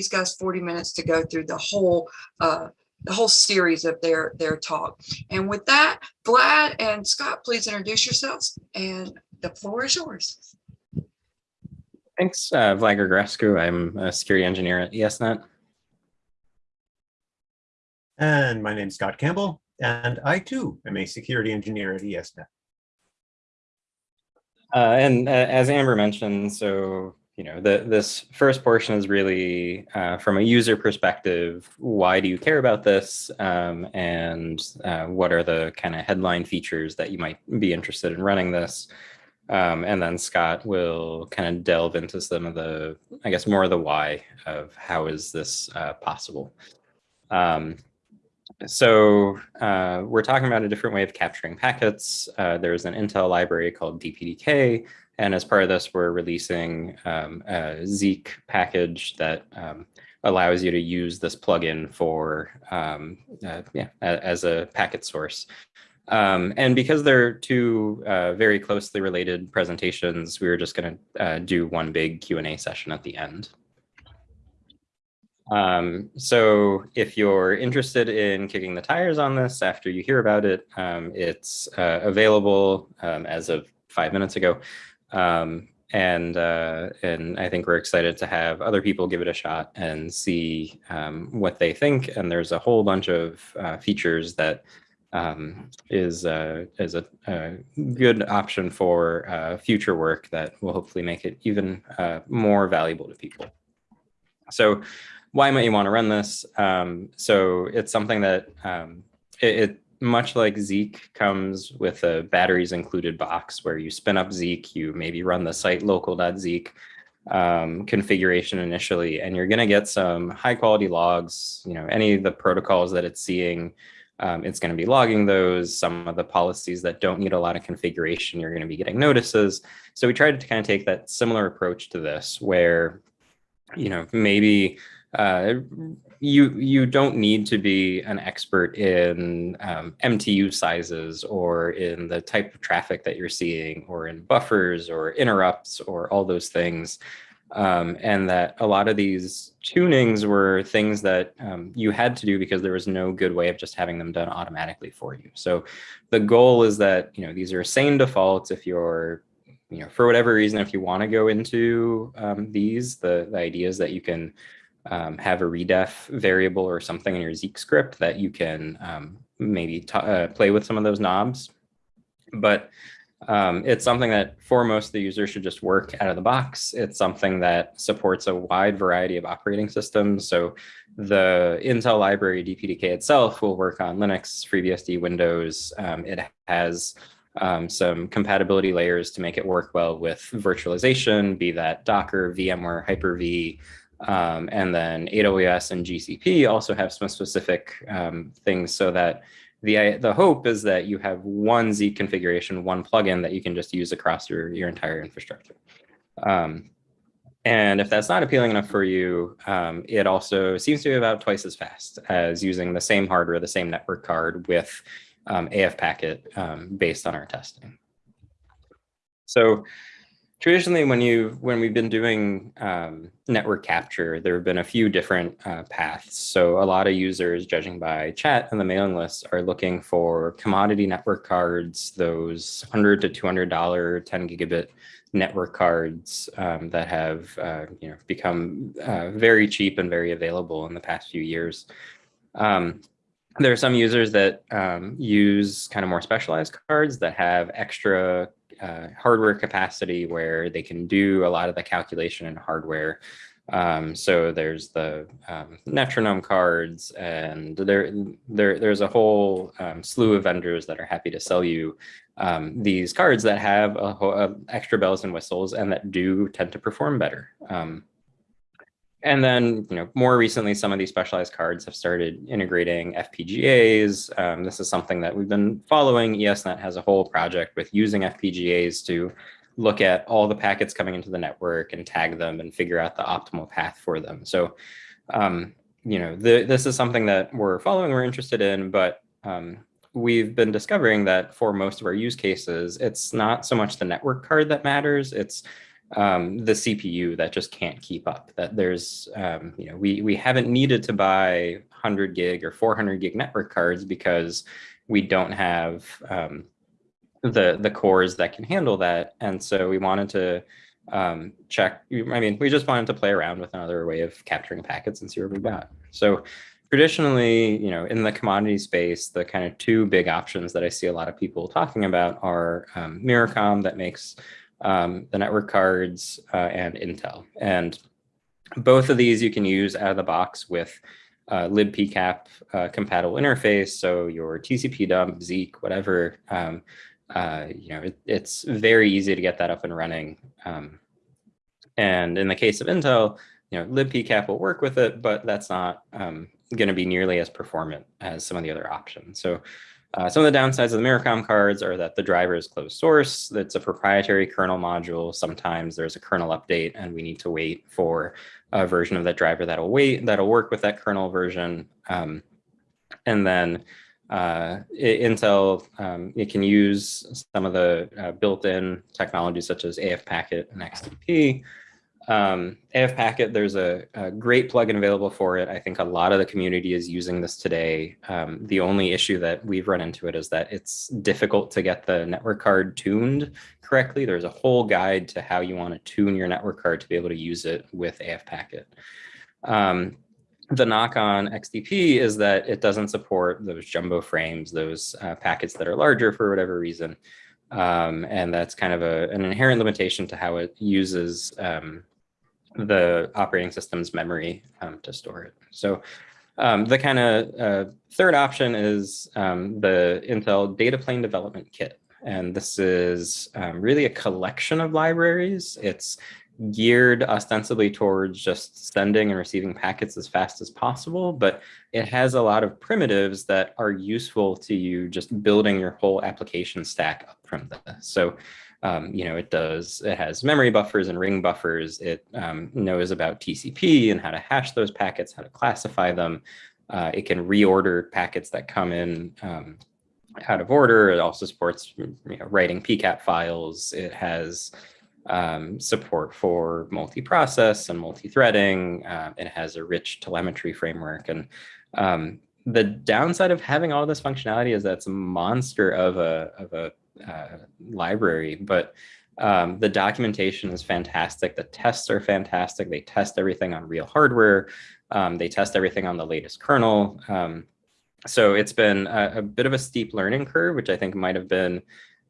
these guys 40 minutes to go through the whole uh, the whole series of their their talk. And with that, Vlad and Scott, please introduce yourselves and the floor is yours. Thanks, uh, Vlad Grigorescu. I'm a security engineer at ESNet. And my name is Scott Campbell, and I too am a security engineer at ESNet. Uh, and uh, as Amber mentioned, so you know, the, this first portion is really uh, from a user perspective, why do you care about this? Um, and uh, what are the kind of headline features that you might be interested in running this? Um, and then Scott will kind of delve into some of the, I guess, more of the why of how is this uh, possible. Um, so uh, we're talking about a different way of capturing packets. Uh, there's an Intel library called DPDK and as part of this, we're releasing um, a Zeek package that um, allows you to use this plugin for, um, uh, yeah, as a packet source. Um, and because they're two uh, very closely related presentations, we were just going to uh, do one big Q&A session at the end. Um, so if you're interested in kicking the tires on this after you hear about it, um, it's uh, available um, as of five minutes ago um, and uh, and I think we're excited to have other people give it a shot and see um, what they think. And there's a whole bunch of uh, features that um, is uh, is a, a, good option for uh, future work that will hopefully make it even uh, more valuable to people. So why might you want to run this? Um, so it's something that um, it, it much like Zeek comes with a batteries included box where you spin up Zeek, you maybe run the site local.zeek um, configuration initially, and you're going to get some high quality logs, you know, any of the protocols that it's seeing, um, it's going to be logging those. Some of the policies that don't need a lot of configuration, you're going to be getting notices. So we tried to kind of take that similar approach to this where, you know, maybe uh, you you don't need to be an expert in um, MTU sizes or in the type of traffic that you're seeing or in buffers or interrupts or all those things. Um, and that a lot of these tunings were things that um, you had to do because there was no good way of just having them done automatically for you. So the goal is that, you know, these are sane defaults if you're, you know, for whatever reason, if you want to go into um, these, the, the idea is that you can um, have a redef variable or something in your Zeek script that you can um, maybe uh, play with some of those knobs. But um, it's something that for most the users should just work out of the box. It's something that supports a wide variety of operating systems. So the Intel library DPDK itself will work on Linux, FreeBSD, Windows. Um, it has um, some compatibility layers to make it work well with virtualization, be that Docker, VMware, Hyper-V, um, and then AWS and GCP also have some specific um, things so that the, the hope is that you have one Z configuration, one plugin that you can just use across your, your entire infrastructure. Um, and if that's not appealing enough for you, um, it also seems to be about twice as fast as using the same hardware, the same network card with um, AF packet um, based on our testing. So traditionally when you when we've been doing um, network capture there have been a few different uh, paths. So a lot of users judging by chat and the mailing list are looking for commodity network cards those 100 to 200 dollar 10 gigabit network cards um, that have uh, you know become uh, very cheap and very available in the past few years. Um, there are some users that um, use kind of more specialized cards that have extra uh, hardware capacity where they can do a lot of the calculation in hardware. Um, so there's the um, Netronome cards, and there, there there's a whole um, slew of vendors that are happy to sell you um, these cards that have a, a extra bells and whistles and that do tend to perform better. Um, and then, you know, more recently, some of these specialized cards have started integrating FPGAs. Um, this is something that we've been following. ESNet has a whole project with using FPGAs to look at all the packets coming into the network and tag them and figure out the optimal path for them. So, um, you know, the, this is something that we're following, we're interested in, but um, we've been discovering that for most of our use cases, it's not so much the network card that matters, it's um, the CPU that just can't keep up. That there's, um, you know, we we haven't needed to buy 100 gig or 400 gig network cards because we don't have um, the the cores that can handle that, and so we wanted to um, check. I mean, we just wanted to play around with another way of capturing packets and see what we got. So traditionally, you know, in the commodity space, the kind of two big options that I see a lot of people talking about are um, Myricom that makes um, the network cards uh, and Intel. And both of these you can use out of the box with uh, libpcap uh, compatible interface. So your TCP dump, Zeek, whatever, um, uh, you know, it, it's very easy to get that up and running. Um, and in the case of Intel, you know, libpcap will work with it, but that's not um, going to be nearly as performant as some of the other options. So uh, some of the downsides of the Myricom cards are that the driver is closed source. It's a proprietary kernel module. Sometimes there's a kernel update and we need to wait for a version of that driver that'll wait, that'll work with that kernel version. Um, and then uh, Intel, um, it can use some of the uh, built-in technologies such as AF Packet and XDP um, AF Packet, there's a, a, great plugin available for it. I think a lot of the community is using this today. Um, the only issue that we've run into it is that it's difficult to get the network card tuned correctly. There's a whole guide to how you want to tune your network card to be able to use it with AF Packet. Um, the knock on XDP is that it doesn't support those jumbo frames, those uh, packets that are larger for whatever reason. Um, and that's kind of a, an inherent limitation to how it uses um, the operating system's memory um, to store it. So um, the kind of uh, third option is um, the Intel Data Plane Development Kit. And this is um, really a collection of libraries. It's geared ostensibly towards just sending and receiving packets as fast as possible, but it has a lot of primitives that are useful to you just building your whole application stack up from this. So um, you know, it does, it has memory buffers and ring buffers. It um, knows about TCP and how to hash those packets, how to classify them. Uh, it can reorder packets that come in um, out of order. It also supports you know, writing PCAP files. It has um, support for multi-process and multi-threading. Uh, it has a rich telemetry framework. And um, the downside of having all this functionality is that it's a monster of a, of a uh, library, but um, the documentation is fantastic. The tests are fantastic. They test everything on real hardware. Um, they test everything on the latest kernel. Um, so it's been a, a, bit of a steep learning curve, which I think might have been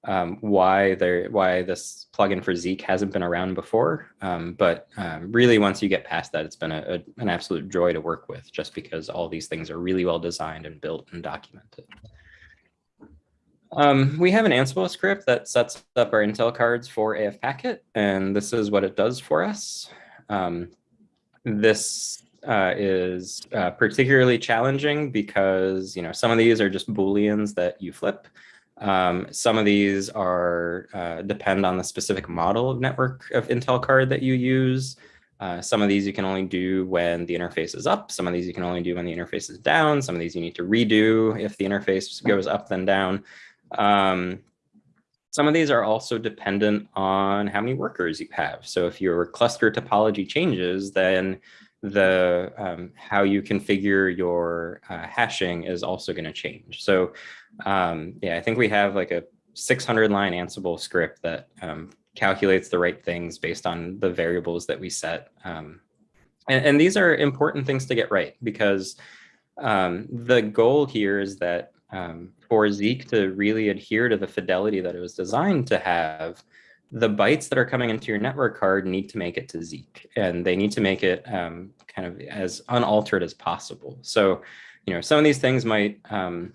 um, why there why this plugin for Zeek hasn't been around before. Um, but um, really, once you get past that, it's been a, a, an absolute joy to work with, just because all these things are really well designed and built and documented. Um, we have an Ansible script that sets up our Intel cards for AF Packet, and this is what it does for us. Um, this uh, is uh, particularly challenging because you know some of these are just booleans that you flip. Um, some of these are uh, depend on the specific model of network of Intel card that you use. Uh, some of these you can only do when the interface is up. Some of these you can only do when the interface is down. Some of these you need to redo if the interface goes up then down. Um, some of these are also dependent on how many workers you have. So if your cluster topology changes, then the um, how you configure your uh, hashing is also going to change. So um, yeah, I think we have like a 600 line Ansible script that um, calculates the right things based on the variables that we set. Um, and, and, these are important things to get right because um, the goal here is that um, for Zeek to really adhere to the fidelity that it was designed to have, the bytes that are coming into your network card need to make it to Zeek, and they need to make it um, kind of as unaltered as possible. So, you know, some of these things might um,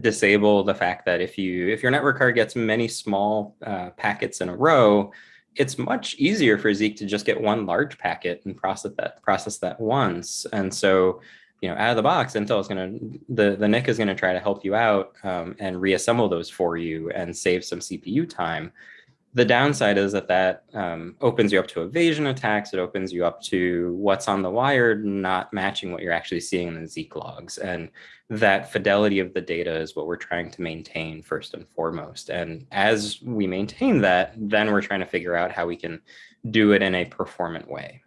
disable the fact that if you if your network card gets many small uh, packets in a row, it's much easier for Zeek to just get one large packet and process that process that once. And so you know, out of the box, Intel is going to, the, the NIC is going to try to help you out um, and reassemble those for you and save some CPU time. The downside is that that um, opens you up to evasion attacks. It opens you up to what's on the wire not matching what you're actually seeing in the Zeek logs. And that fidelity of the data is what we're trying to maintain first and foremost. And as we maintain that, then we're trying to figure out how we can do it in a performant way.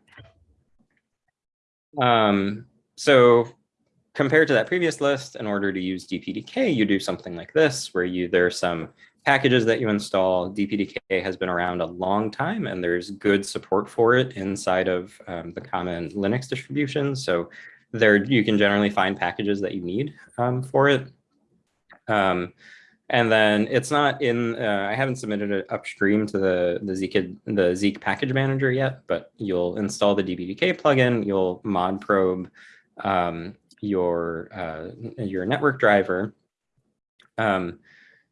Um, so compared to that previous list, in order to use DPDK, you do something like this, where you there are some packages that you install. DPDK has been around a long time, and there's good support for it inside of um, the common Linux distributions. So there you can generally find packages that you need um, for it. Um, and then it's not in, uh, I haven't submitted it upstream to the, the Zeek, the Zeek package manager yet, but you'll install the DPDK plugin, you'll mod probe um, your, uh, your network driver. Um,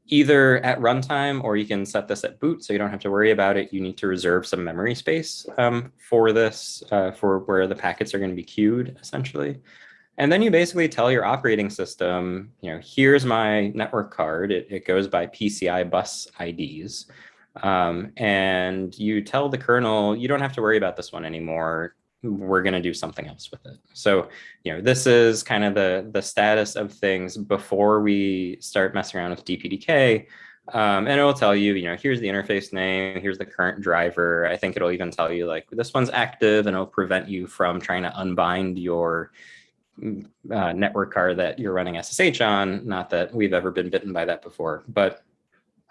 either at runtime or you can set this at boot so you don't have to worry about it. You need to reserve some memory space um, for this, uh, for where the packets are going to be queued essentially. And then you basically tell your operating system, you know, here's my network card. It, it goes by PCI bus IDs. Um, and you tell the kernel, you don't have to worry about this one anymore. We're going to do something else with it. So, you know, this is kind of the, the status of things before we start messing around with DPDK. Um, and it'll tell you, you know, here's the interface name, here's the current driver. I think it'll even tell you like this one's active and it'll prevent you from trying to unbind your uh, network card that you're running SSH on. Not that we've ever been bitten by that before, but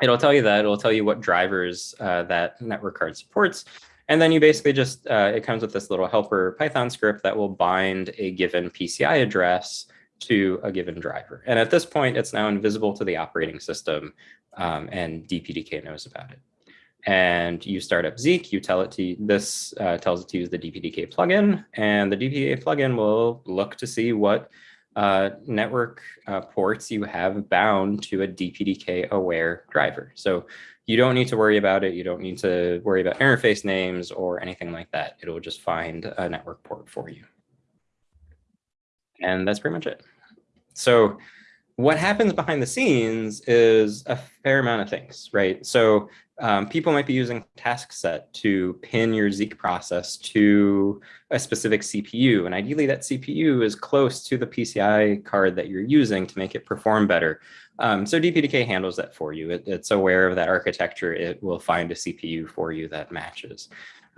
it'll tell you that. It'll tell you what drivers uh, that network card supports. And then you basically just, uh, it comes with this little helper Python script that will bind a given PCI address to a given driver. And at this point, it's now invisible to the operating system um, and DPDK knows about it and you start up Zeek, you tell it to, this uh, tells it to use the DPDK plugin, and the DPDK plugin will look to see what uh, network uh, ports you have bound to a DPDK aware driver. So you don't need to worry about it. You don't need to worry about interface names or anything like that. It'll just find a network port for you. And that's pretty much it. So what happens behind the scenes is a fair amount of things, right? So um, people might be using task set to pin your Zeek process to a specific CPU. And ideally that CPU is close to the PCI card that you're using to make it perform better. Um, so DPDK handles that for you. It, it's aware of that architecture. It will find a CPU for you that matches.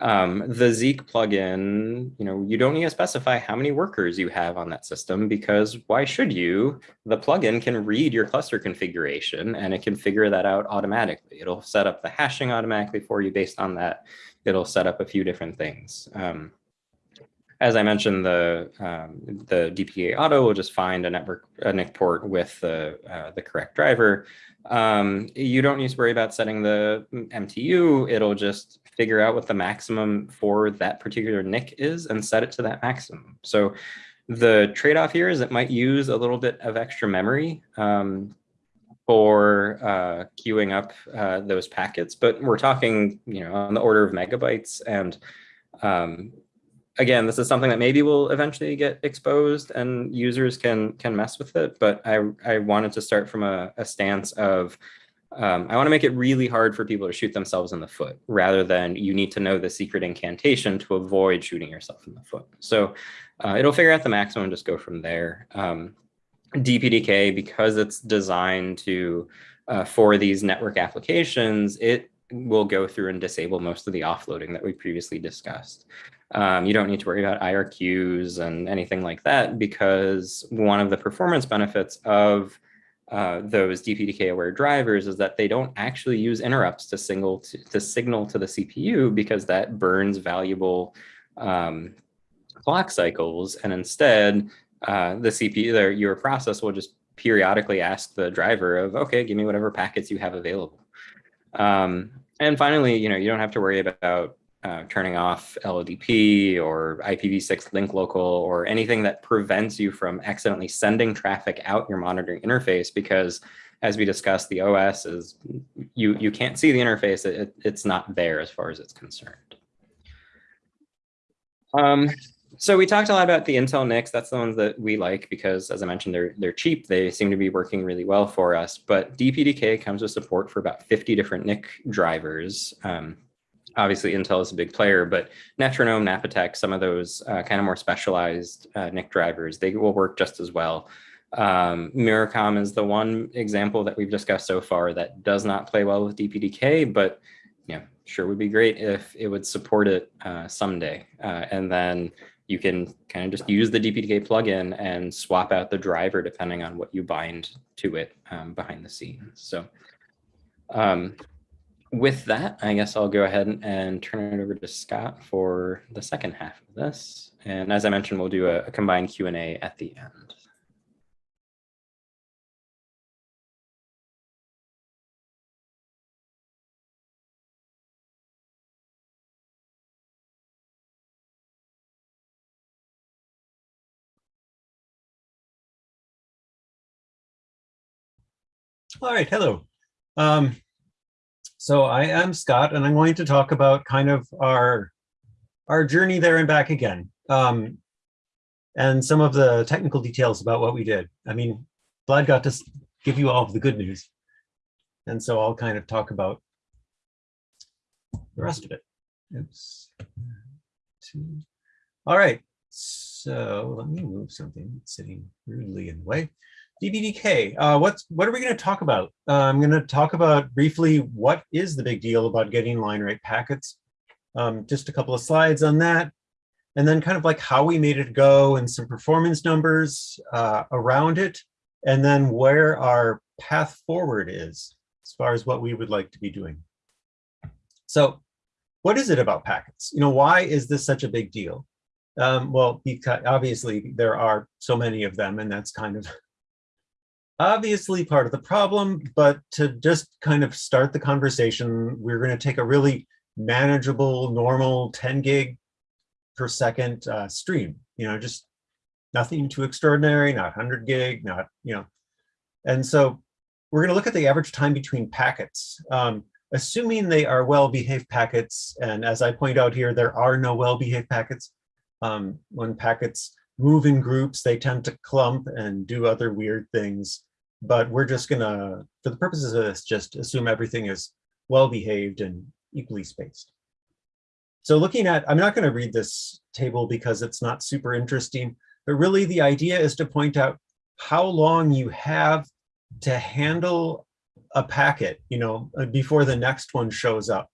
Um, the Zeek plugin, you know, you don't need to specify how many workers you have on that system because why should you? The plugin can read your cluster configuration and it can figure that out automatically. It'll set up the hashing automatically for you based on that. It'll set up a few different things. Um, as I mentioned, the um, the DPA auto will just find a network a NIC port with the uh, the correct driver. Um, you don't need to worry about setting the MTU. It'll just figure out what the maximum for that particular NIC is and set it to that maximum. So the trade-off here is it might use a little bit of extra memory um, for uh, queuing up uh, those packets, but we're talking, you know, on the order of megabytes. And um, again, this is something that maybe will eventually get exposed and users can can mess with it. But I, I wanted to start from a, a stance of um, I want to make it really hard for people to shoot themselves in the foot rather than you need to know the secret incantation to avoid shooting yourself in the foot. So uh, it'll figure out the maximum just go from there. Um, DPDK, because it's designed to uh, for these network applications, it will go through and disable most of the offloading that we previously discussed. Um, you don't need to worry about IRQs and anything like that because one of the performance benefits of uh, those DPDK aware drivers is that they don't actually use interrupts to signal to, to signal to the CPU because that burns valuable um, clock cycles. And instead, uh, the CPU, their, your process will just periodically ask the driver of, okay, give me whatever packets you have available. Um, and finally, you know, you don't have to worry about uh, turning off LLDP or IPv6 link local or anything that prevents you from accidentally sending traffic out your monitoring interface because as we discussed, the OS is, you, you can't see the interface, it, it's not there as far as it's concerned. Um, so we talked a lot about the Intel NICs. That's the ones that we like because, as I mentioned, they're they're cheap. They seem to be working really well for us. But DPDK comes with support for about 50 different NIC drivers. Um, obviously Intel is a big player, but Netronome, Napatech, some of those uh, kind of more specialized uh, NIC drivers, they will work just as well. Um, Myricom is the one example that we've discussed so far that does not play well with DPDK, but know, sure would be great if it would support it uh, someday. Uh, and then you can kind of just use the DPDK plugin and swap out the driver depending on what you bind to it um, behind the scenes. So um, with that, I guess I'll go ahead and turn it over to Scott for the second half of this. And as I mentioned, we'll do a, a combined Q&A at the end. All right, hello. Um, so I am Scott, and I'm going to talk about kind of our our journey there and back again, um, and some of the technical details about what we did. I mean, Vlad got to give you all of the good news, and so I'll kind of talk about the rest of it. Oops. All right, so let me move something sitting rudely in the way. DPDK, uh, what's what are we going to talk about? Uh, I'm going to talk about briefly what is the big deal about getting line rate packets. Um, just a couple of slides on that, and then kind of like how we made it go and some performance numbers uh, around it, and then where our path forward is as far as what we would like to be doing. So what is it about packets? You know, why is this such a big deal? Um, well, because obviously there are so many of them, and that's kind of obviously part of the problem, but to just kind of start the conversation, we're going to take a really manageable, normal 10 gig per second uh, stream, you know, just nothing too extraordinary, not 100 gig, not, you know. And so we're going to look at the average time between packets, um, assuming they are well-behaved packets. And as I point out here, there are no well-behaved packets. Um, when packets move in groups, they tend to clump and do other weird things but we're just gonna, for the purposes of this, just assume everything is well-behaved and equally spaced. So looking at, I'm not gonna read this table because it's not super interesting, but really the idea is to point out how long you have to handle a packet, you know, uh, before the next one shows up.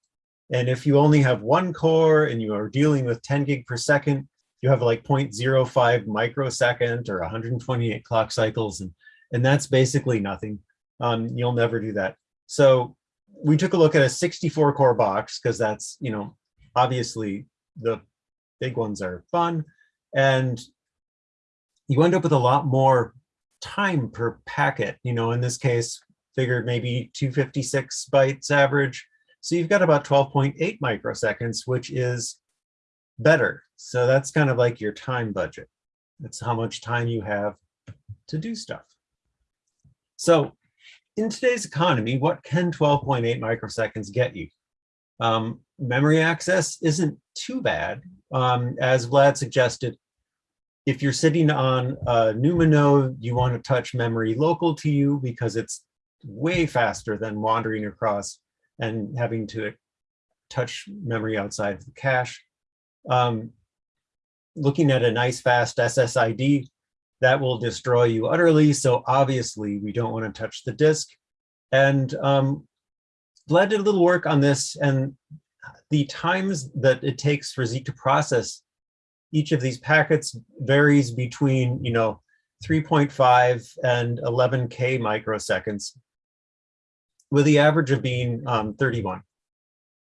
And if you only have one core and you are dealing with 10 gig per second, you have like 0.05 microsecond or 128 clock cycles. And and that's basically nothing. Um, you'll never do that. So we took a look at a 64 core box because that's, you know, obviously the big ones are fun. And you end up with a lot more time per packet. You know, in this case, figured maybe 256 bytes average. So you've got about 12.8 microseconds, which is better. So that's kind of like your time budget. That's how much time you have to do stuff. So in today's economy, what can 12.8 microseconds get you? Um, memory access isn't too bad. Um, as Vlad suggested, if you're sitting on a NUMA node, you want to touch memory local to you because it's way faster than wandering across and having to touch memory outside of the cache. Um, looking at a nice fast SSD, that will destroy you utterly. So obviously we don't want to touch the disk. And um, Vlad did a little work on this and the times that it takes for Zeek to process each of these packets varies between, you know, 3.5 and 11K microseconds with the average of being um, 31.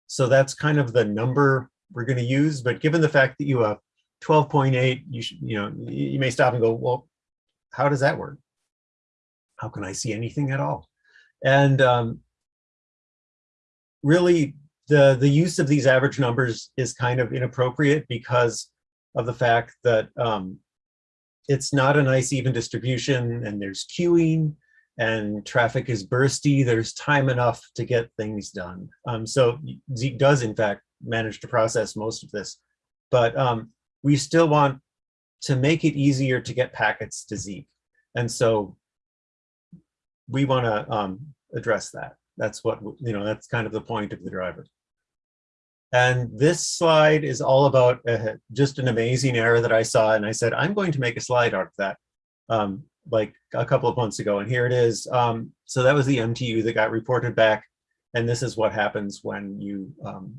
So that's kind of the number we're going to use. But given the fact that you have 12.8, you should, you know, you may stop and go, well, how does that work? How can I see anything at all? And um, really, the, the use of these average numbers is kind of inappropriate because of the fact that um, it's not a nice even distribution and there's queuing and traffic is bursty. There's time enough to get things done. Um, so Zeek does, in fact, manage to process most of this. But um, we still want to make it easier to get packets to Zeek. And so we want to um, address that. That's what, you know, that's kind of the point of the driver. And this slide is all about uh, just an amazing error that I saw. And I said, I'm going to make a slide out of that um, like a couple of months ago. And here it is. Um, so that was the MTU that got reported back. And this is what happens when you um,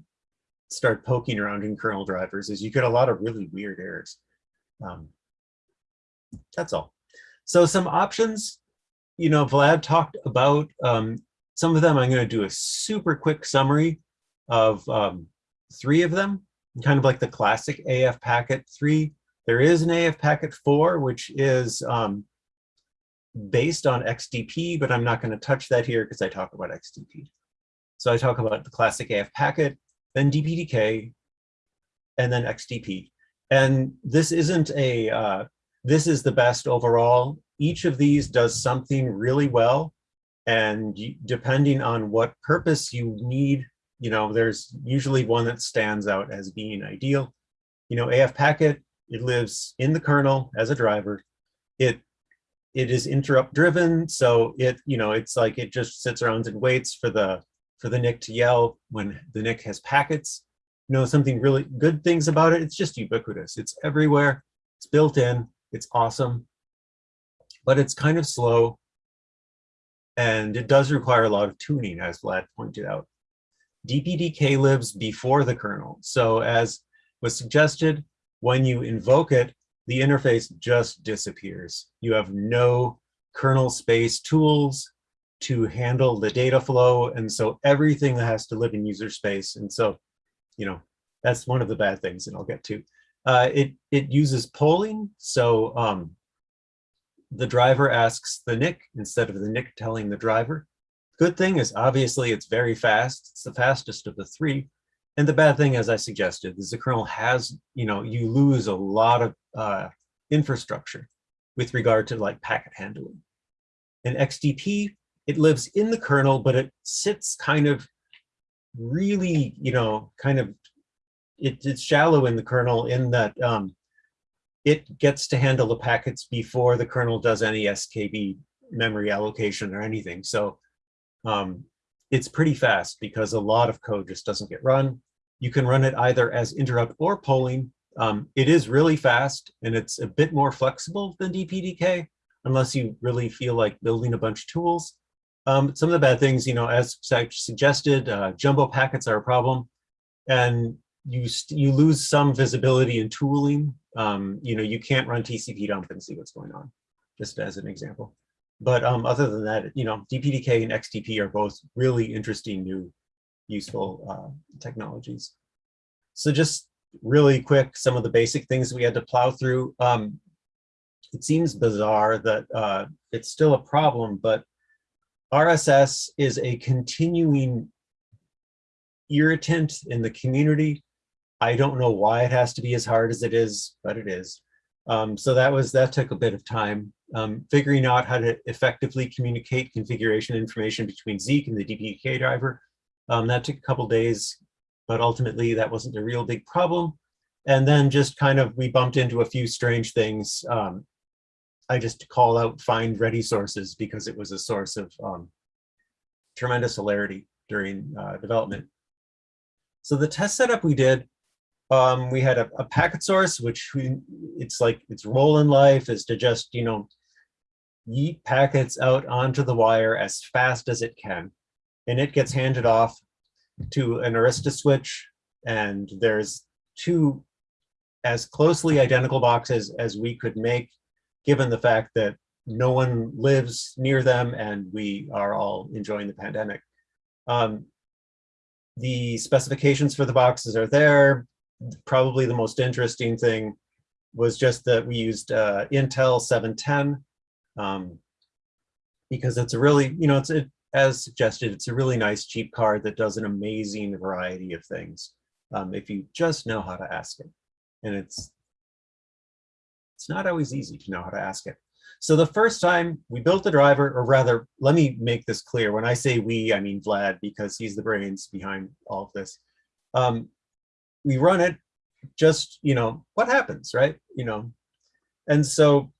start poking around in kernel drivers is you get a lot of really weird errors. Um, that's all. So some options, you know, Vlad talked about um, some of them. I'm going to do a super quick summary of um, three of them, kind of like the classic AF packet three. There is an AF packet four, which is um, based on XDP, but I'm not going to touch that here because I talk about XDP. So I talk about the classic AF packet, then DPDK, and then XDP. And this isn't a, uh, this is the best overall. Each of these does something really well. And depending on what purpose you need, you know, there's usually one that stands out as being ideal. You know, AF packet, it lives in the kernel as a driver. It it is interrupt driven, so it you know it's like it just sits around and waits for the for the NIC to yell when the NIC has packets. Know something really good things about it. It's just ubiquitous. It's everywhere. It's built in. It's awesome, but it's kind of slow, and it does require a lot of tuning, as Vlad pointed out. DPDK lives before the kernel, so as was suggested, when you invoke it, the interface just disappears. You have no kernel space tools to handle the data flow. And so everything that has to live in user space. And so, you know, that's one of the bad things and I'll get to. Uh, it, it uses polling. So um, the driver asks the NIC instead of the NIC telling the driver. Good thing is obviously it's very fast. It's the fastest of the three. And the bad thing, as I suggested, is the kernel has, you know, you lose a lot of uh, infrastructure with regard to like packet handling. In XDP, it lives in the kernel, but it sits kind of really, you know, kind of, it, it's shallow in the kernel in that um, it gets to handle the packets before the kernel does any SKB memory allocation or anything. So um, it's pretty fast because a lot of code just doesn't get run. You can run it either as interrupt or polling. Um, it is really fast and it's a bit more flexible than DPDK unless you really feel like building a bunch of tools. Um, some of the bad things, you know, as suggested, uh, jumbo packets are a problem and you, you lose some visibility in tooling. Um, you know, you can't run TCP dump and see what's going on, just as an example. But um, other than that, you know, DPDK and XDP are both really interesting new useful uh, technologies. So just really quick, some of the basic things we had to plow through. Um, it seems bizarre that uh, it's still a problem, but RSS is a continuing irritant in the community. I don't know why it has to be as hard as it is, but it is. Um, so that was that took a bit of time um, figuring out how to effectively communicate configuration information between Zeek and the DPDK driver. Um, that took a couple days, but ultimately that wasn't a real big problem. And then just kind of, we bumped into a few strange things. I just call out find ready sources because it was a source of um, tremendous hilarity during uh, development. So the test setup we did, um, we had a, a, packet source, which we, it's like its role in life is to just, you know, yeet packets out onto the wire as fast as it can. And it gets handed off to an Arista switch. And there's two as closely identical boxes as we could make, given the fact that no one lives near them and we are all enjoying the pandemic. Um, the specifications for the boxes are there. Probably the most interesting thing was just that we used uh, Intel 710 um, because it's a really, you know, it's as suggested, it's a really nice cheap card that does an amazing variety of things um, if you just know how to ask it. And it's it's not always easy to know how to ask it. So the first time we built the driver, or rather, let me make this clear. When I say we, I mean Vlad, because he's the brains behind all of this. Um, we run it just, you know, what happens, right? You know, and so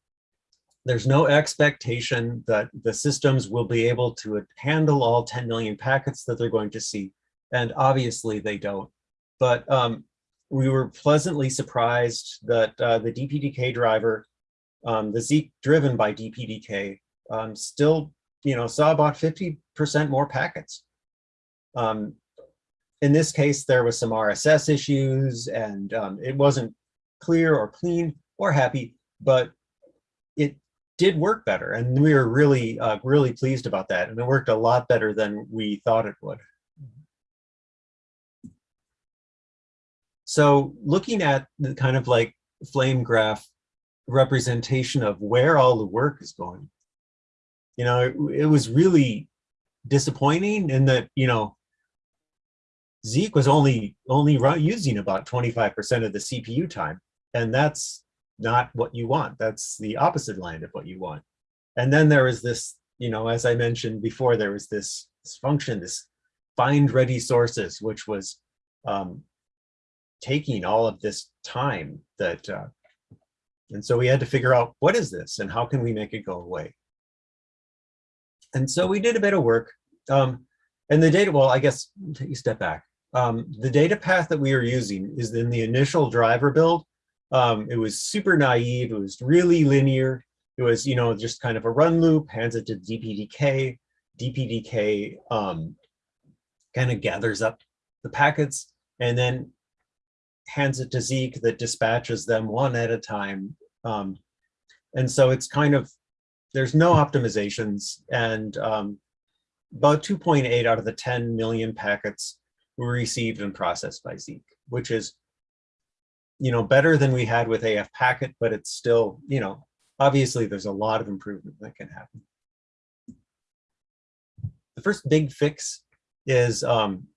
there's no expectation that the systems will be able to handle all 10 million packets that they're going to see. And obviously they don't. But um, we were pleasantly surprised that uh, the DPDK driver, um, the Zeek driven by DPDK, um, still you know, saw about 50% more packets. Um, in this case, there was some RSS issues and um, it wasn't clear or clean or happy, but it did work better. And we were really, uh, really pleased about that. And it worked a lot better than we thought it would. So looking at the kind of like flame graph representation of where all the work is going, you know, it, it was really disappointing in that, you know, Zeek was only only using about 25% of the CPU time. And that's not what you want. That's the opposite line of what you want. And then there was this, you know, as I mentioned before, there was this, this function, this find ready sources, which was um, taking all of this time that, uh, and so we had to figure out what is this and how can we make it go away? And so we did a bit of work. Um, and the data, well, I guess take a step back. Um, the data path that we are using is in the initial driver build. Um, it was super naive. It was really linear. It was, you know, just kind of a run loop, hands it to DPDK. DPDK um, kind of gathers up the packets and then hands it to Zeek that dispatches them one at a time. Um, and so it's kind of, there's no optimizations and um, about 2.8 out of the 10 million packets were received and processed by Zeek, which is, you know, better than we had with AF packet, but it's still, you know, obviously there's a lot of improvement that can happen. The first big fix is um,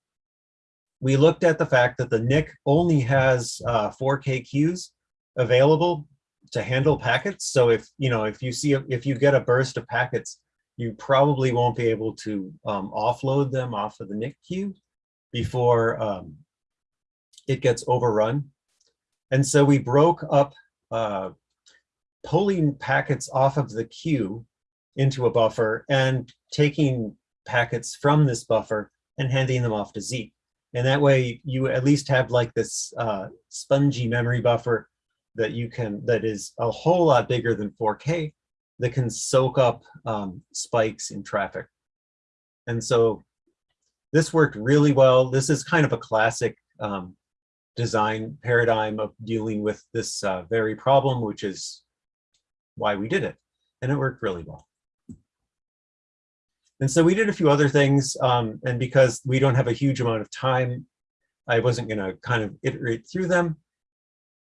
we looked at the fact that the NIC only has uh, 4K queues available to handle packets. So if, you know, if you see, if you get a burst of packets, you probably won't be able to um, offload them off of the NIC queue before um, it gets overrun. And so we broke up uh, pulling packets off of the queue into a buffer and taking packets from this buffer and handing them off to Zeek. And that way you at least have like this uh, spongy memory buffer that you can, that is a whole lot bigger than 4K that can soak up um, spikes in traffic. And so this worked really well. This is kind of a classic um, design paradigm of dealing with this uh, very problem, which is why we did it. And it worked really well. And so we did a few other things. Um, and because we don't have a huge amount of time, I wasn't going to kind of iterate through them.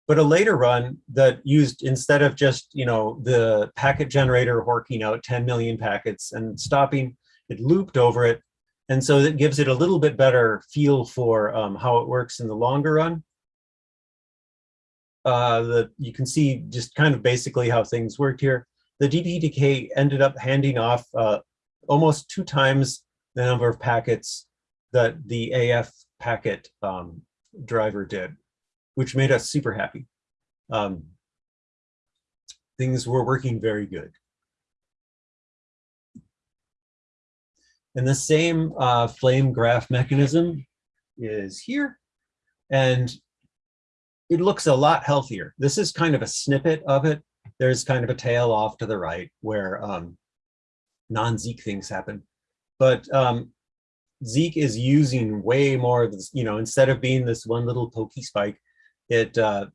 But a later run that used instead of just, you know, the packet generator horking out 10 million packets and stopping, it looped over it and so that gives it a little bit better feel for um, how it works in the longer run. Uh, the, you can see just kind of basically how things worked here. The DPDK ended up handing off uh, almost two times the number of packets that the AF packet um, driver did, which made us super happy. Um, things were working very good. And the same uh, flame graph mechanism is here. And it looks a lot healthier. This is kind of a snippet of it. There's kind of a tail off to the right where um, non-Zeek things happen. But um, Zeek is using way more, of this, you know, instead of being this one little pokey spike, it uh,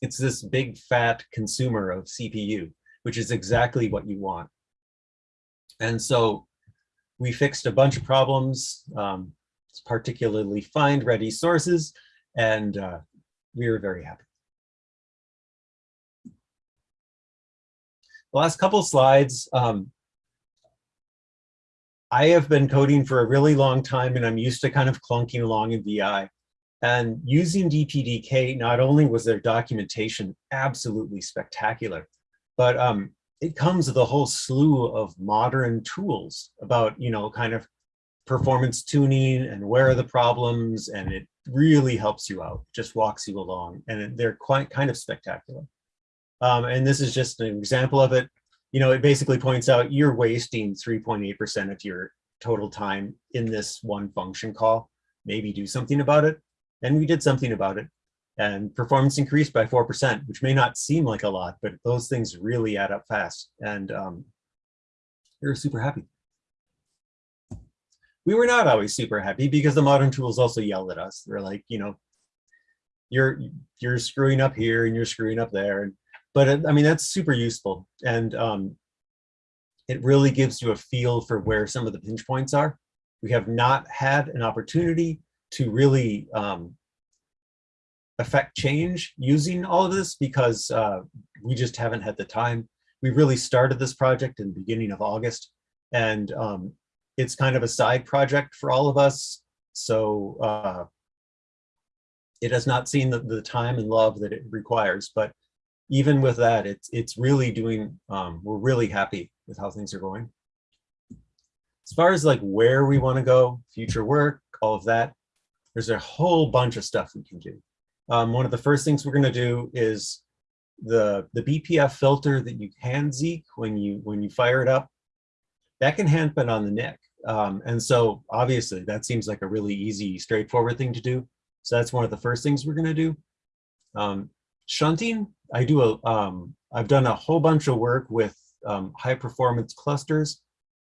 it's this big fat consumer of CPU, which is exactly what you want. And so we fixed a bunch of problems, um, particularly find ready sources, and uh, we were very happy. The last couple slides, um, I have been coding for a really long time and I'm used to kind of clunking along in VI. And using DPDK, not only was their documentation absolutely spectacular, but um, it comes with a whole slew of modern tools about, you know, kind of performance tuning and where are the problems. And it really helps you out, just walks you along. And they're quite kind of spectacular. Um, and this is just an example of it. You know, it basically points out you're wasting 3.8% of your total time in this one function call. Maybe do something about it. And we did something about it and performance increased by 4%, which may not seem like a lot, but those things really add up fast. And um, we're super happy. we were not always super happy because the modern tools also yelled at us. They're like, you know, you're you're screwing up here and you're screwing up there. And but I mean that's super useful and um, it really gives you a feel for where some of the pinch points are. We have not had an opportunity to really um, affect change using all of this because uh, we just haven't had the time. We really started this project in the beginning of August and um, it's kind of a side project for all of us. So uh, it has not seen the, the time and love that it requires, but even with that, it's it's really doing, um, we're really happy with how things are going. As far as like where we want to go, future work, all of that, there's a whole bunch of stuff we can do. Um, one of the first things we're going to do is the the BPF filter that you hand Zeek when you when you fire it up, that can happen on the NIC. Um, and so obviously that seems like a really easy, straightforward thing to do. So that's one of the first things we're going to do. Um, shunting, I do a, um, I've done a whole bunch of work with um, high performance clusters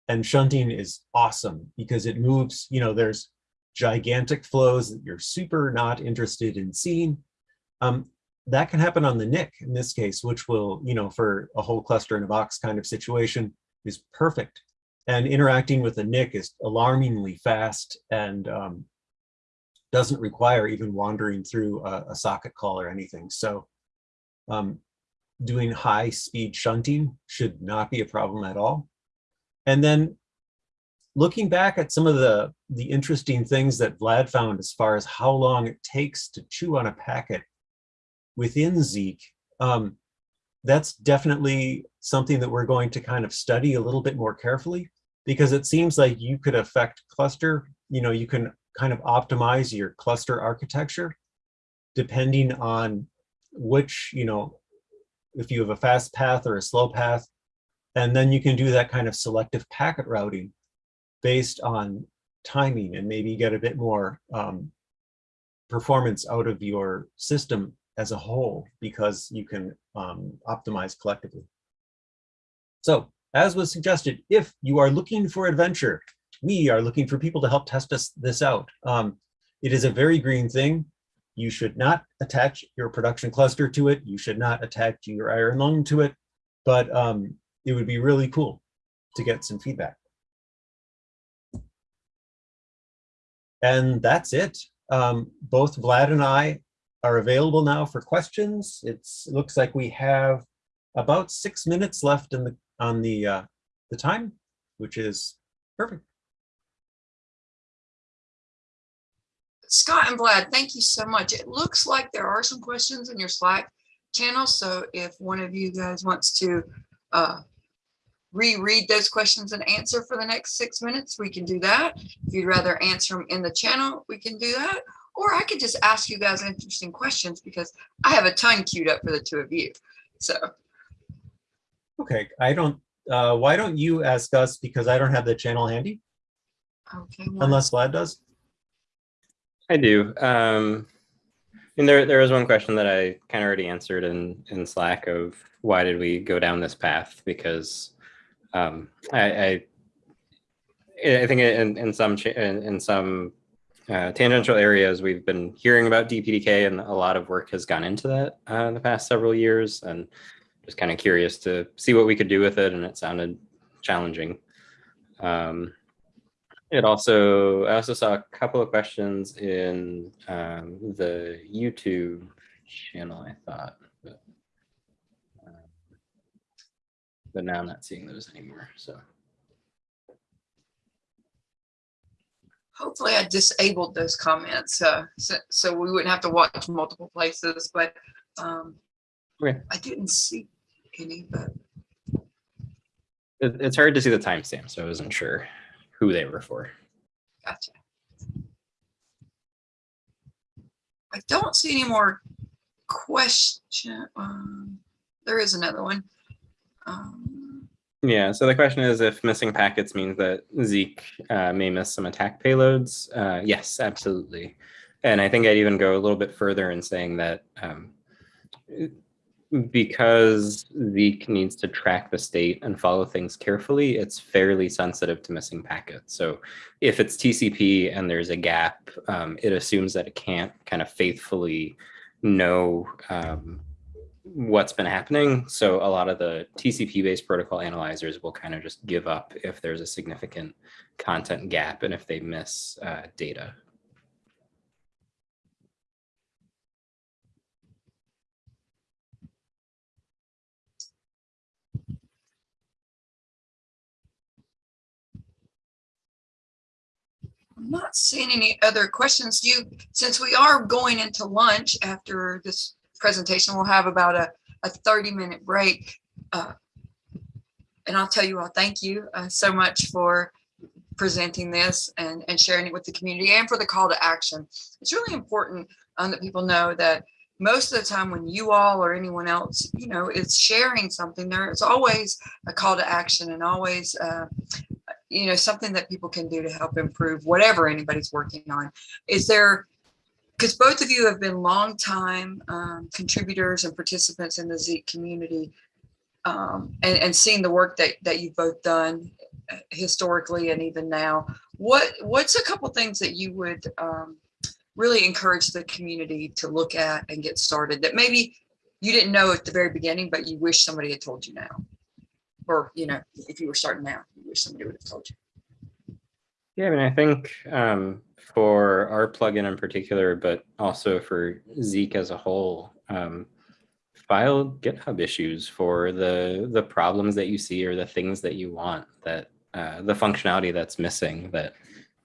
and shunting is awesome because it moves, you know, there's gigantic flows that you're super not interested in seeing. Um, that can happen on the NIC in this case, which will, you know, for a whole cluster in a box kind of situation is perfect. And interacting with the NIC is alarmingly fast and um, doesn't require even wandering through a, a socket call or anything. So um, doing high speed shunting should not be a problem at all. And then looking back at some of the, the interesting things that Vlad found as far as how long it takes to chew on a packet within Zeek, um, that's definitely something that we're going to kind of study a little bit more carefully because it seems like you could affect cluster, you know, you can kind of optimize your cluster architecture depending on which, you know, if you have a fast path or a slow path, and then you can do that kind of selective packet routing based on timing and maybe get a bit more um, performance out of your system as a whole because you can um, optimize collectively. So as was suggested, if you are looking for adventure, we are looking for people to help test us this out. Um, it is a very green thing. You should not attach your production cluster to it. You should not attach your iron lung to it, but um, it would be really cool to get some feedback. And that's it. Um, both Vlad and I are available now for questions. It's, it looks like we have about six minutes left in the on the uh, the time, which is perfect. Scott and Vlad, thank you so much. It looks like there are some questions in your Slack channel. So if one of you guys wants to uh, reread those questions and answer for the next six minutes, we can do that. If you'd rather answer them in the channel, we can do that. Or I could just ask you guys interesting questions because I have a ton queued up for the two of you. So. Okay, I don't, uh, why don't you ask us because I don't have the channel handy? Okay. Unless Vlad does? I do. Um, and there, there was one question that I kind of already answered in, in Slack of why did we go down this path? Because um, I, I, I think in, in some in, in some uh, tangential areas, we've been hearing about DPDK and a lot of work has gone into that uh, in the past several years and just kind of curious to see what we could do with it. And it sounded challenging. Um, it also, I also saw a couple of questions in um, the YouTube channel, I thought, but, um, but now I'm not seeing those anymore, so. Hopefully I disabled those comments uh, so, so we wouldn't have to watch multiple places, but um, Okay. I didn't see any, but It, it's hard to see the timestamp, so I wasn't sure who they were for. Gotcha. I don't see any more question. Um, there is another one. Um, Yeah, so the question is if missing packets means that Zeek uh, may miss some attack payloads. Uh, yes, absolutely. And I think I'd even go a little bit further in saying that um, because Zeek needs to track the state and follow things carefully, it's fairly sensitive to missing packets. So if it's TCP and there's a gap, um, it assumes that it can't kind of faithfully know um, what's been happening. So a lot of the TCP-based protocol analyzers will kind of just give up if there's a significant content gap and if they miss uh, data. I'm not seeing any other questions. You, since we are going into lunch after this presentation, we'll have about a, a 30 minute break. Uh, And I'll tell you all, thank you uh, so much for presenting this and, and sharing it with the community and for the call to action. It's really important um, that people know that most of the time when you all or anyone else, you know, is sharing something, there is always a call to action and always uh, you know, something that people can do to help improve whatever anybody's working on. Is there, because both of you have been longtime um, contributors and participants in the Zeek community um, and, and seeing the work that, that you've both done uh, historically and even now, what what's a couple things that you would um, really encourage the community to look at and get started that maybe you didn't know at the very beginning, but you wish somebody had told you now? Or, you know, if you were starting now, you wish somebody would have told you. Yeah, I mean, I think um, for our plugin in particular, but also for Zeek as a whole, um, file GitHub issues for the the problems that you see or the things that you want that uh, the functionality that's missing that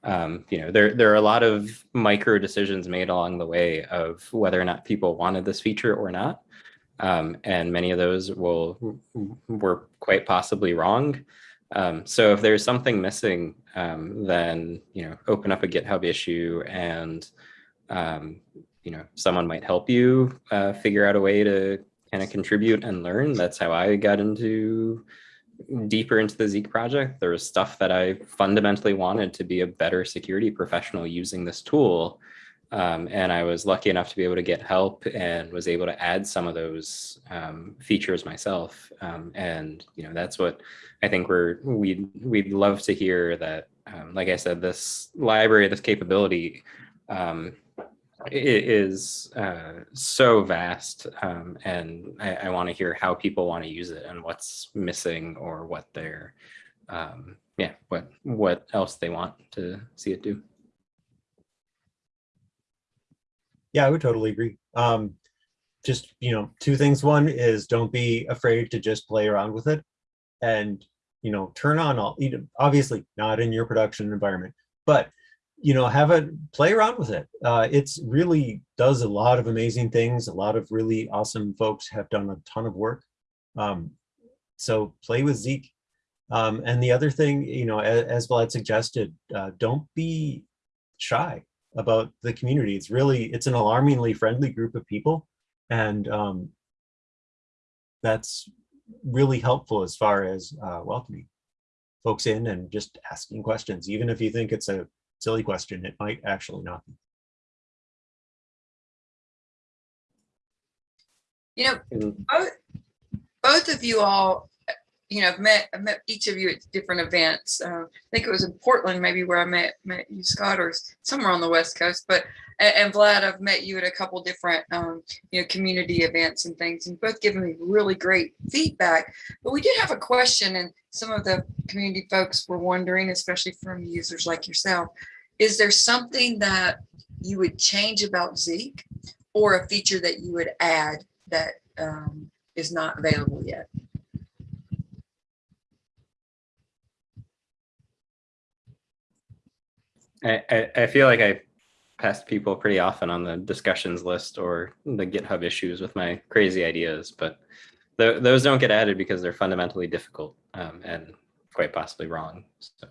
um, you know there there are a lot of micro decisions made along the way of whether or not people wanted this feature or not um, and many of those will were quite possibly wrong. Um, so if there's something missing, um, then you know open up a GitHub issue and um, you know someone might help you uh, figure out a way to kind of contribute and learn. That's how I got into deeper into the Zeek project. There was stuff that I fundamentally wanted to be a better security professional using this tool. Um, and I was lucky enough to be able to get help and was able to add some of those um, features myself. Um, and you know that's what I think we're we we'd love to hear that. Um, like I said, this library, this capability um, is uh, so vast, um, and I, I want to hear how people want to use it and what's missing or what they're yeah what what else they want to see it do. Yeah, I would totally agree. Um, just, you know, two things. One is don't be afraid to just play around with it and, you know, turn on all, you know, obviously not in your production environment, but, you know, have it play around with it. Uh, it's really does a lot of amazing things. A lot of really awesome folks have done a ton of work. Um, so play with Zeek. Um, and the other thing, you know, as, as Vlad suggested, uh, don't be shy about the community. It's really, it's an alarmingly friendly group of people. And um, that's really helpful as far as uh, welcoming folks in and just asking questions. Even if you think it's a silly question, it might actually not be. You know, both, both of you all you know, I've met, I've met each of you at different events. Uh, I think it was in Portland, maybe where I met, met you, Scott, or somewhere on the West Coast. But, and, Vlad, I've met you at a couple different, um, you know, community events and things, and both given me really great feedback. But we did have a question, and some of the community folks were wondering, especially from users like yourself, is there something that you would change about Zeek or a feature that you would add that um, is not available yet? I, I, I feel like I passed people pretty often on the discussions list or the GitHub issues with my crazy ideas, but th those don't get added because they're fundamentally difficult um, and quite possibly wrong. So.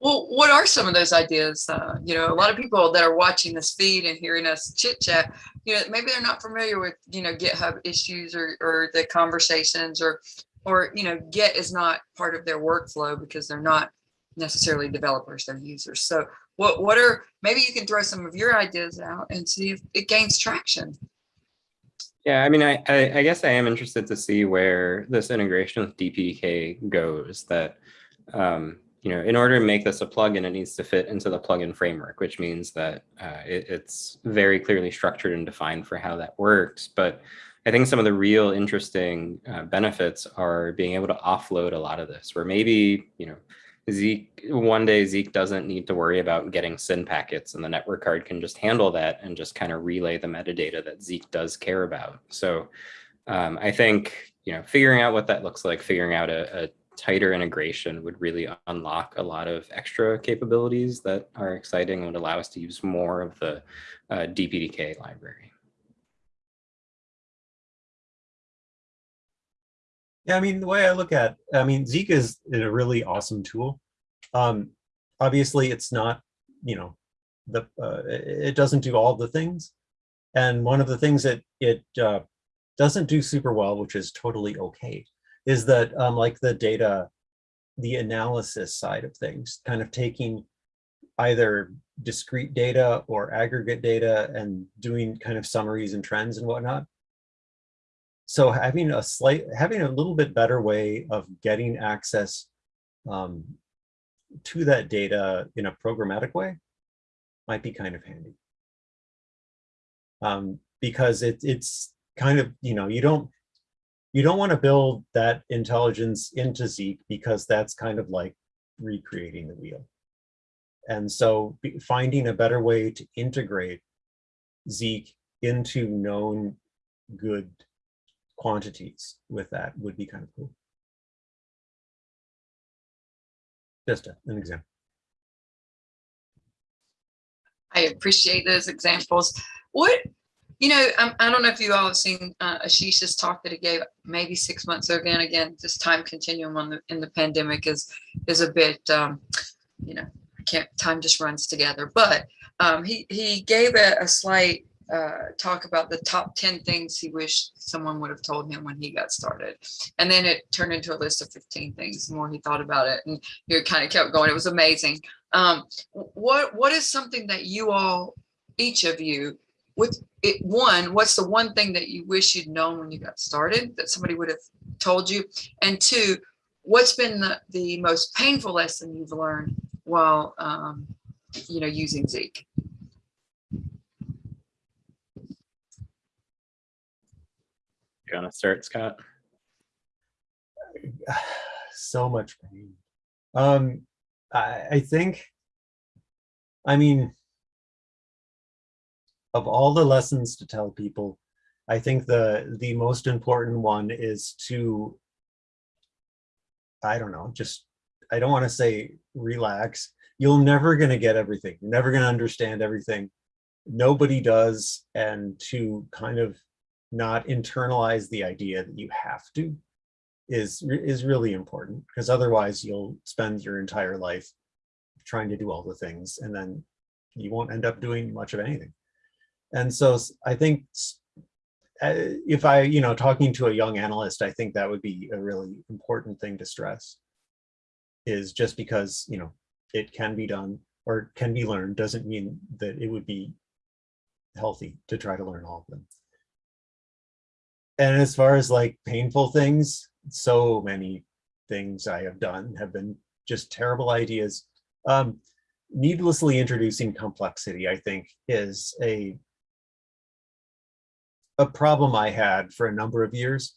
Well, what are some of those ideas? Uh, you know, a lot of people that are watching this feed and hearing us chit chat, you know, maybe they're not familiar with, you know, GitHub issues or, or the conversations or, or, you know, Git is not part of their workflow because they're not necessarily developers, they're users. So what, what are, maybe you can throw some of your ideas out and see if it gains traction. Yeah, I mean, I, I, I guess I am interested to see where this integration with DPDK goes. That, um, you know, in order to make this a plugin, it needs to fit into the plugin framework, which means that uh, it, it's very clearly structured and defined for how that works. But I think some of the real interesting uh, benefits are being able to offload a lot of this, where maybe, you know, Zeek, one day Zeek doesn't need to worry about getting SYN packets and the network card can just handle that and just kind of relay the metadata that Zeek does care about. So um, I think, you know, figuring out what that looks like, figuring out a, a tighter integration would really unlock a lot of extra capabilities that are exciting and would allow us to use more of the uh, DPDK library. Yeah, I mean, the way I look at, I mean, Zeek is a really awesome tool. Um, obviously, it's not, you know, the uh, it doesn't do all the things. And one of the things that it uh, doesn't do super well, which is totally okay, is that um, like the data, the analysis side of things, kind of taking either discrete data or aggregate data and doing kind of summaries and trends and whatnot. So having a slight, having a little bit better way of getting access um, to that data in a programmatic way might be kind of handy. Um, because it, it's kind of, you know, you don't, you don't want to build that intelligence into Zeek because that's kind of like recreating the wheel. And so finding a better way to integrate Zeek into known good quantities with that would be kind of cool. Just a, an example. I appreciate those examples. What, you know, I, I don't know if you all have seen uh, Ashish's talk that he gave maybe six months ago. Again, again, this time continuum on the in the pandemic is is a bit, um, you know, can't. Time just runs together. But um, he he gave a, a slight uh, talk about the top 10 things he wished someone would have told him when he got started. And then it turned into a list of 15 things the more he thought about it and he kind of kept going. It was amazing. Um, what What is something that you all, each of you, with it, one, what's the one thing that you wish you'd known when you got started that somebody would have told you? And two, what's been the, the most painful lesson you've learned while, um, you know, using Zeek? You want to start, Scott? so much pain. Um, I, I think, I mean, of all the lessons to tell people, I think the the most important one is to, I don't know, just, I don't want to say relax. You're never going to get everything. You're never going to understand everything. Nobody does. And to kind of not internalize the idea that you have to is is really important because otherwise you'll spend your entire life trying to do all the things and then you won't end up doing much of anything. And so i think uh, if i you know talking to a young analyst i think that would be a really important thing to stress is just because you know it can be done or can be learned doesn't mean that it would be healthy to try to learn all of them and as far as like painful things, so many things I have done have been just terrible ideas. Um, needlessly introducing complexity, I think, is a a problem I had for a number of years,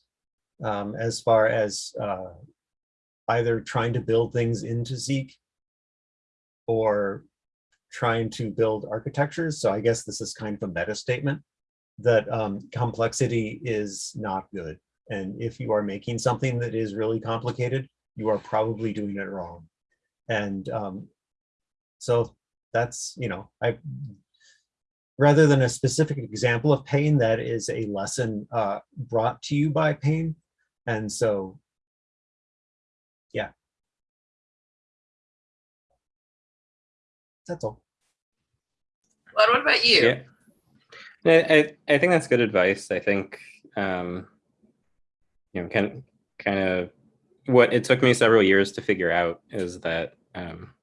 um, as far as uh, either trying to build things into Zeek or trying to build architectures. So I guess this is kind of a meta statement that um, complexity is not good. And if you are making something that is really complicated, you are probably doing it wrong. And um, so that's, you know, I rather than a specific example of pain, that is a lesson uh, brought to you by pain. And so, yeah. That's all. Well, what about you? Yeah. I, I think that's good advice. I think, um, you know, kind kind of what it took me several years to figure out is that um,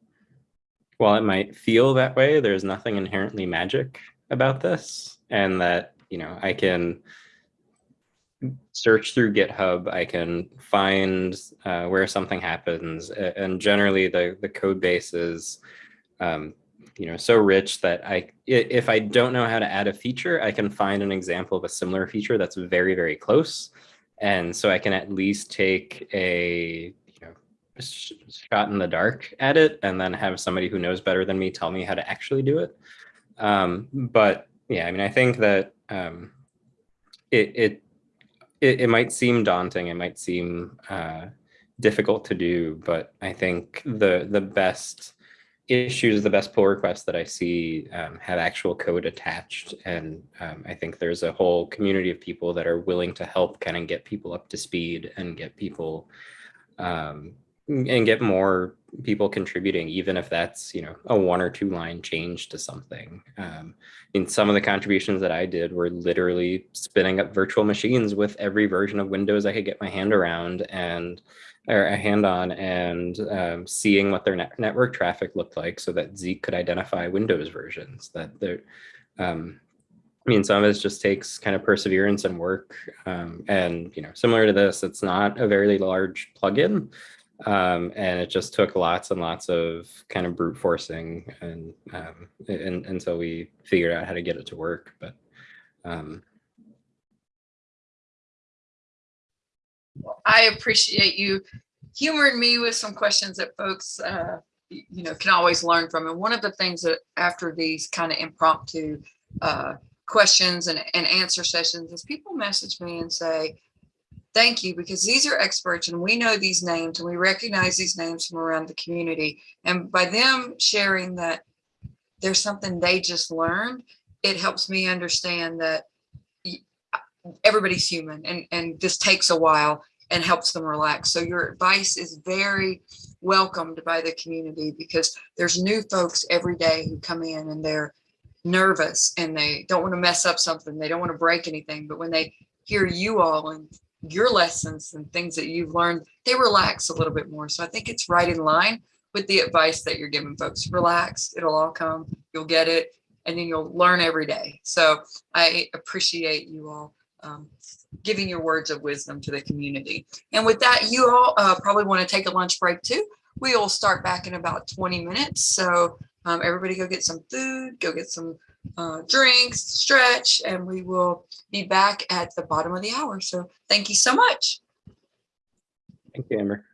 while it might feel that way, there's nothing inherently magic about this and that, you know, I can search through GitHub. I can find uh, where something happens, and generally the the code base is, um, you know, so rich that I if I don't know how to add a feature, I can find an example of a similar feature that's very very close, and so I can at least take a you know shot in the dark at it, and then have somebody who knows better than me tell me how to actually do it. Um, but yeah, I mean, I think that um, it, it it it might seem daunting. It might seem uh, difficult to do, but I think the the best issues, the best pull requests that I see um, have actual code attached, and um, I think there's a whole community of people that are willing to help kind of get people up to speed and get people um, and get more people contributing, even if that's you know a one or two line change to something. Um, in some of the contributions that I did were literally spinning up virtual machines with every version of Windows I could get my hand around and or a hand on and um, seeing what their net network traffic looked like so that Zeek could identify Windows versions that they're um, I mean, some of it just takes kind of perseverance and work. Um, and, you know, similar to this, it's not a very large plugin. Um, and it just took lots and lots of kind of brute forcing and, um, and until we figured out how to get it to work. But um, I appreciate you humoring me with some questions that folks, uh, you know, can always learn from. And one of the things that after these kind of impromptu uh, questions and, and answer sessions is people message me and say, thank you, because these are experts and we know these names and we recognize these names from around the community. And by them sharing that there's something they just learned, it helps me understand that everybody's human and, and this takes a while and helps them relax. So your advice is very welcomed by the community because there's new folks every day who come in and they're nervous and they don't want to mess up something. They don't want to break anything. But when they hear you all and your lessons and things that you've learned, they relax a little bit more. So I think it's right in line with the advice that you're giving folks. Relax, it'll all come, you'll get it, and then you'll learn every day. So I appreciate you all um, giving your words of wisdom to the community. And with that, you all uh, probably want to take a lunch break too. We will start back in about 20 minutes. So um, everybody go get some food, go get some uh, drinks, stretch, and we will be back at the bottom of the hour. So thank you so much. thank you, Amber.